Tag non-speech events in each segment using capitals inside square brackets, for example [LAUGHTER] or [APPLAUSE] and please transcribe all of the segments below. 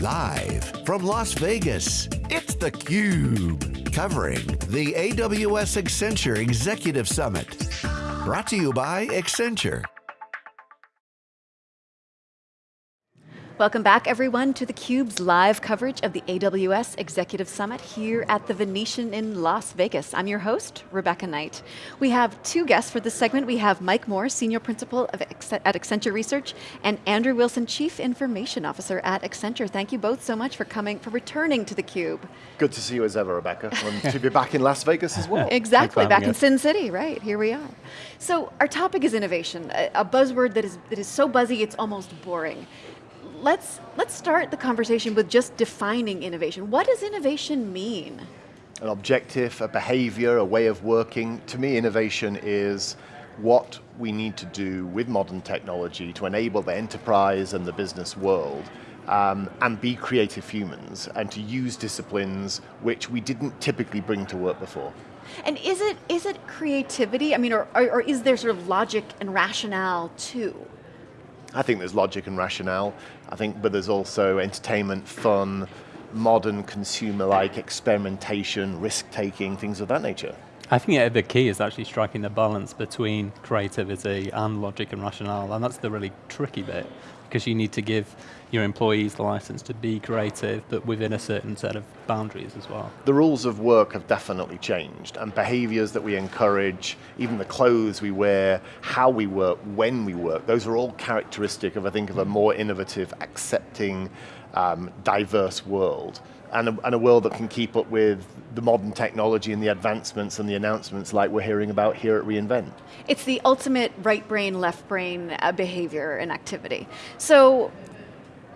Live from Las Vegas, it's theCUBE. Covering the AWS Accenture Executive Summit. Brought to you by Accenture. Welcome back everyone to theCUBE's live coverage of the AWS Executive Summit here at the Venetian in Las Vegas. I'm your host, Rebecca Knight. We have two guests for this segment. We have Mike Moore, Senior Principal at Accenture Research, and Andrew Wilson, Chief Information Officer at Accenture. Thank you both so much for coming, for returning to theCUBE. Good to see you as ever, Rebecca, and to be back in Las Vegas as well. exactly, back in Sin City, right, here we are. So our topic is innovation, a, a buzzword that is, that is so buzzy it's almost boring let's, let's start the conversation with just defining innovation. What does innovation mean? An objective, a behavior, a way of working. To me, innovation is what we need to do with modern technology to enable the enterprise and the business world um, and be creative humans and to use disciplines which we didn't typically bring to work before. And is it, is it creativity? I mean, or, or, or is there sort of logic and rationale too? I think there's logic and rationale. I think, but there's also entertainment, fun, modern consumer-like experimentation, risk-taking, things of that nature. I think the key is actually striking the balance between creativity and logic and rationale, and that's the really tricky bit because you need to give your employees the license to be creative, but within a certain set of boundaries as well. The rules of work have definitely changed, and behaviors that we encourage, even the clothes we wear, how we work, when we work, those are all characteristic of, I think, of a more innovative, accepting, um, diverse world and a, and a, world that can keep up with the modern technology and the advancements and the announcements like we're hearing about here at reInvent. It's the ultimate right brain, left brain uh, behavior and activity. So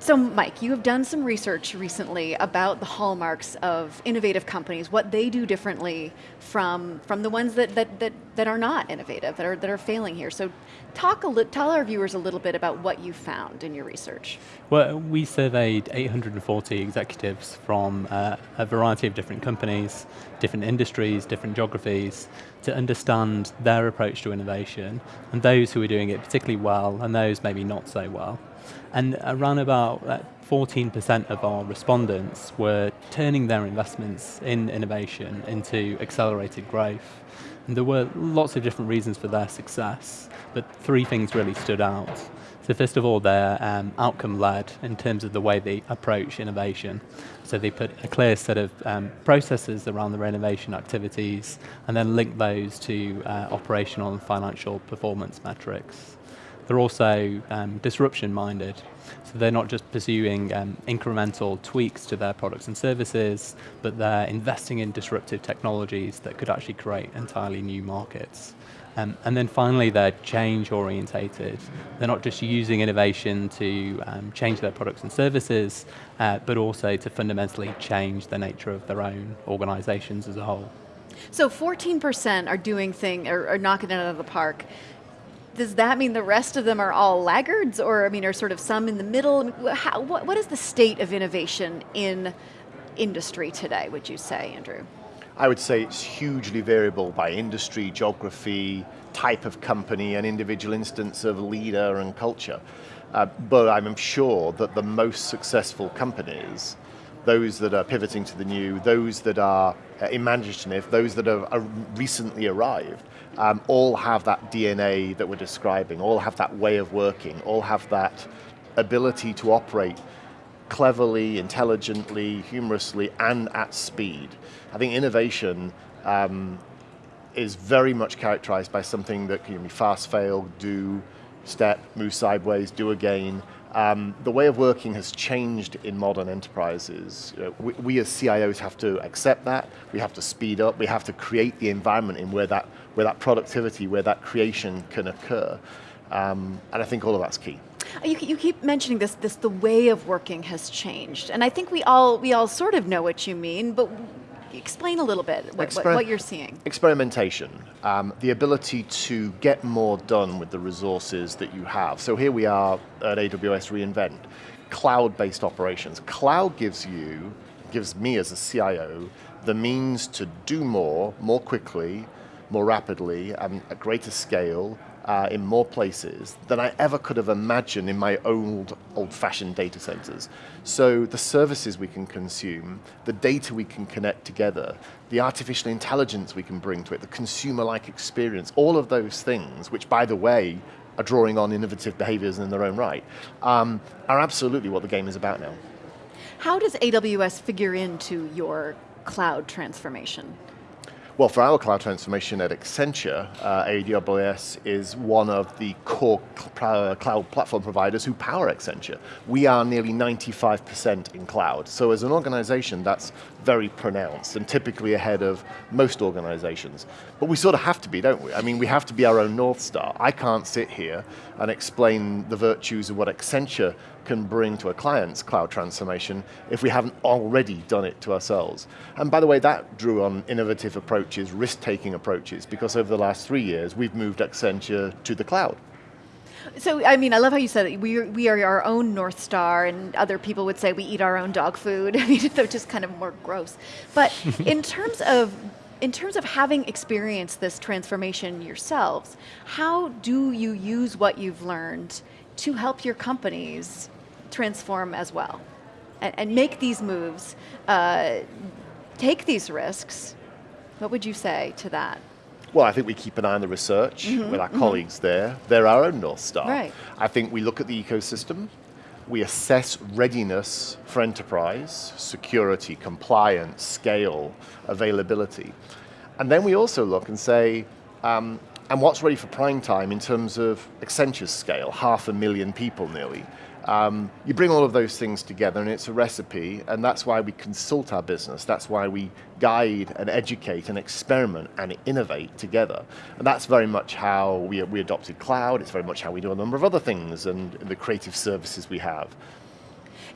so Mike, you have done some research recently about the hallmarks of innovative companies, what they do differently from, from the ones that, that, that, that are not innovative, that are, that are failing here. So talk a tell our viewers a little bit about what you found in your research. Well, we surveyed 840 executives from uh, a variety of different companies, different industries, different geographies, to understand their approach to innovation, and those who are doing it particularly well, and those maybe not so well. And around about 14% uh, of our respondents were turning their investments in innovation into accelerated growth. And there were lots of different reasons for their success, but three things really stood out. So first of all, they're um, outcome-led in terms of the way they approach innovation. So they put a clear set of um, processes around their innovation activities and then link those to uh, operational and financial performance metrics. They're also um, disruption minded. So they're not just pursuing um, incremental tweaks to their products and services, but they're investing in disruptive technologies that could actually create entirely new markets. Um, and then finally, they're change orientated. They're not just using innovation to um, change their products and services, uh, but also to fundamentally change the nature of their own organizations as a whole. So 14% are doing thing, or, or knocking it out of the park does that mean the rest of them are all laggards, or I mean, are sort of some in the middle? How, what, what is the state of innovation in industry today, would you say, Andrew? I would say it's hugely variable by industry, geography, type of company, and individual instance of leader and culture. Uh, but I'm sure that the most successful companies, those that are pivoting to the new, those that are uh, imaginative, those that are recently arrived, um, all have that DNA that we're describing, all have that way of working, all have that ability to operate cleverly, intelligently, humorously, and at speed. I think innovation um, is very much characterized by something that can be fast, fail, do, step, move sideways, do again, um, the way of working has changed in modern enterprises. You know, we, we, as CIOs have to accept that, we have to speed up, we have to create the environment in where that, where that productivity, where that creation can occur. Um, and I think all of that's key. You, you, keep mentioning this, this, the way of working has changed. And I think we all, we all sort of know what you mean, but explain a little bit what, Exper what you're seeing. Experimentation, um, the ability to get more done with the resources that you have. So here we are at AWS reInvent, cloud-based operations. Cloud gives you, gives me as a CIO, the means to do more, more quickly, more rapidly, and at greater scale, uh, in more places than I ever could have imagined in my old, old-fashioned data centers. So the services we can consume, the data we can connect together, the artificial intelligence we can bring to it, the consumer-like experience, all of those things, which by the way, are drawing on innovative behaviors in their own right, um, are absolutely what the game is about now. How does AWS figure into your cloud transformation? Well, for our cloud transformation at Accenture, uh, AWS is one of the core cl cloud platform providers who power Accenture. We are nearly 95% in cloud. So as an organization, that's very pronounced and typically ahead of most organizations. But we sort of have to be, don't we? I mean, we have to be our own North Star. I can't sit here and explain the virtues of what Accenture can bring to a client's cloud transformation if we haven't already done it to ourselves. And by the way, that drew on innovative approaches, risk-taking approaches, because over the last three years, we've moved Accenture to the cloud. So, I mean, I love how you said it. We are, we are our own North Star, and other people would say we eat our own dog food. [LAUGHS] I mean, they're just kind of more gross. But [LAUGHS] in terms of in terms of having experienced this transformation yourselves, how do you use what you've learned to help your companies transform as well? And, and make these moves, uh, take these risks. What would you say to that? Well, I think we keep an eye on the research mm -hmm, with our mm -hmm. colleagues there. They're our own North Star. Right. I think we look at the ecosystem, we assess readiness for enterprise, security, compliance, scale, availability. And then we also look and say, um, and what's ready for prime time in terms of Accenture's scale, half a million people nearly. Um, you bring all of those things together and it's a recipe and that's why we consult our business, that's why we guide and educate and experiment and innovate together. And that's very much how we, we adopted cloud, it's very much how we do a number of other things and the creative services we have.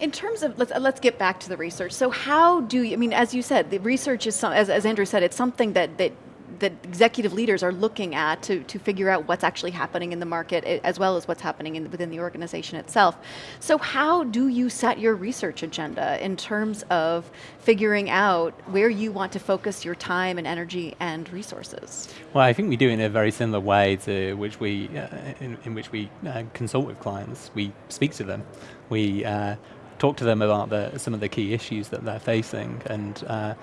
In terms of, let's, let's get back to the research. So how do you, I mean, as you said, the research is, some, as, as Andrew said, it's something that, that that executive leaders are looking at to, to figure out what's actually happening in the market as well as what's happening in, within the organization itself. So how do you set your research agenda in terms of figuring out where you want to focus your time and energy and resources? Well, I think we do it in a very similar way to which we, uh, in, in, which we uh, consult with clients. We speak to them. We uh, talk to them about the, some of the key issues that they're facing and uh,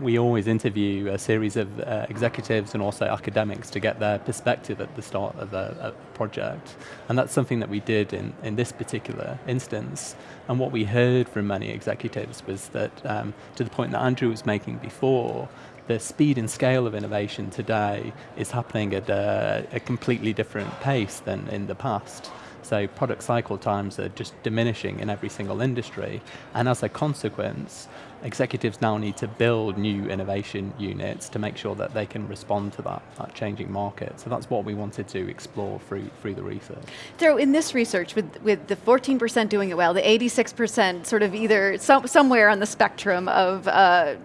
we always interview a series of uh, executives and also academics to get their perspective at the start of a, a, project. And that's something that we did in, in this particular instance. And what we heard from many executives was that, um, to the point that Andrew was making before, the speed and scale of innovation today is happening at a, a completely different pace than in the past. So product cycle times are just diminishing in every single industry. And as a consequence, executives now need to build new innovation units to make sure that they can respond to that, that changing market. So that's what we wanted to explore through, through the research. So in this research, with, with the 14% doing it well, the 86% sort of either some, somewhere on the spectrum of uh,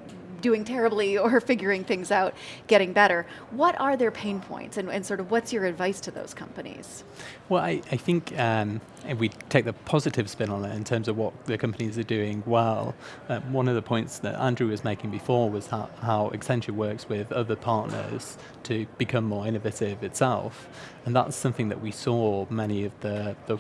doing terribly [LAUGHS] or figuring things out, getting better. What are their pain points and, and sort of what's your advice to those companies? Well, I, I think um, if we take the positive spin on it in terms of what the companies are doing well, uh, one of the points that Andrew was making before was how, how Accenture works with other partners to become more innovative itself. And that's something that we saw many of the, the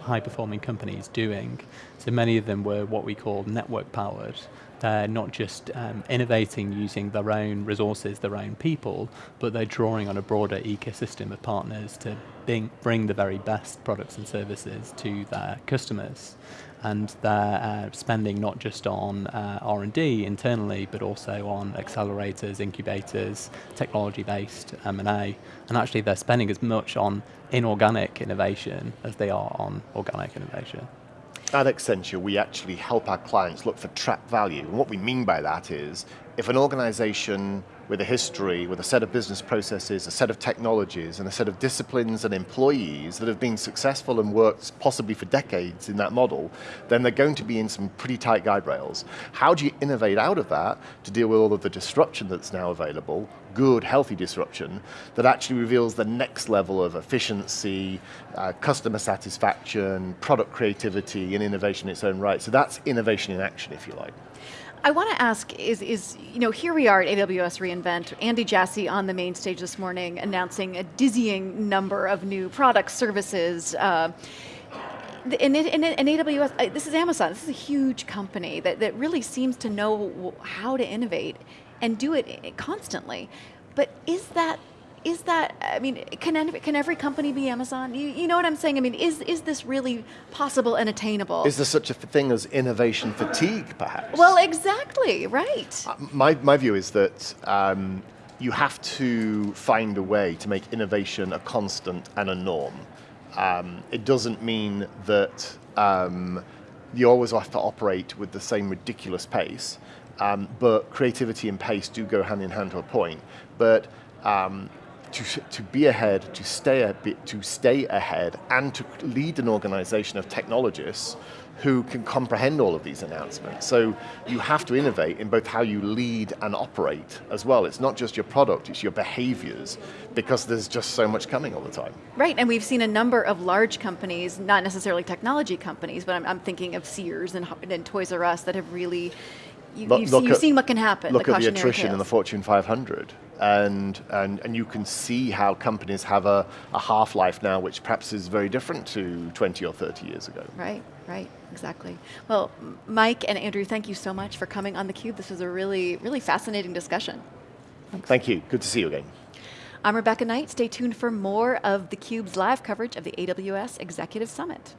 high performing companies doing. So many of them were what we call network powered. They're not just um, innovating using their own resources, their own people, but they're drawing on a broader ecosystem of partners to bring, bring the very best products and services to their customers. And they're uh, spending not just on uh, R&D internally, but also on accelerators, incubators, technology-based M&A. And actually they're spending as much on inorganic innovation as they are on organic innovation. At Accenture, we actually help our clients look for trapped value. And what we mean by that is, if an organization with a history, with a set of business processes, a set of technologies, and a set of disciplines and employees that have been successful and worked possibly for decades in that model, then they're going to be in some pretty tight guide rails. How do you innovate out of that to deal with all of the disruption that's now available, good, healthy disruption, that actually reveals the next level of efficiency, uh, customer satisfaction, product creativity, and innovation in its own right. So that's innovation in action, if you like. I want to ask is, is, you know, here we are at AWS reInvent, Andy Jassy on the main stage this morning announcing a dizzying number of new products, services, uh, in, in, AWS, this is Amazon, this is a huge company that, that really seems to know how to innovate and do it constantly. But is that is that, I mean, can, can every company be Amazon? You, you know what I'm saying? I mean, is, is this really possible and attainable? Is there such a thing as innovation fatigue, perhaps? Well, exactly, right. Uh, my, my view is that um, you have to find a way to make innovation a constant and a norm. Um, it doesn't mean that um, you always have to operate with the same ridiculous pace, um, but creativity and pace do go hand in hand to a point. But um, to, to be ahead, to stay, a bit, to stay ahead, and to lead an organization of technologists who can comprehend all of these announcements. So you have to innovate in both how you lead and operate as well. It's not just your product, it's your behaviors, because there's just so much coming all the time. Right, and we've seen a number of large companies, not necessarily technology companies, but I'm, I'm thinking of Sears and, and Toys R Us that have really you, have seen, seen, what can happen. Look the at the attrition tales. in the Fortune 500, and, and, and you can see how companies have a, a half-life now, which perhaps is very different to 20 or 30 years ago. Right, right, exactly. Well, Mike and Andrew, thank you so much for coming on theCUBE. This was a really, really fascinating discussion. Thanks. Thank you, good to see you again. I'm Rebecca Knight, stay tuned for more of theCUBE's live coverage of the AWS Executive Summit.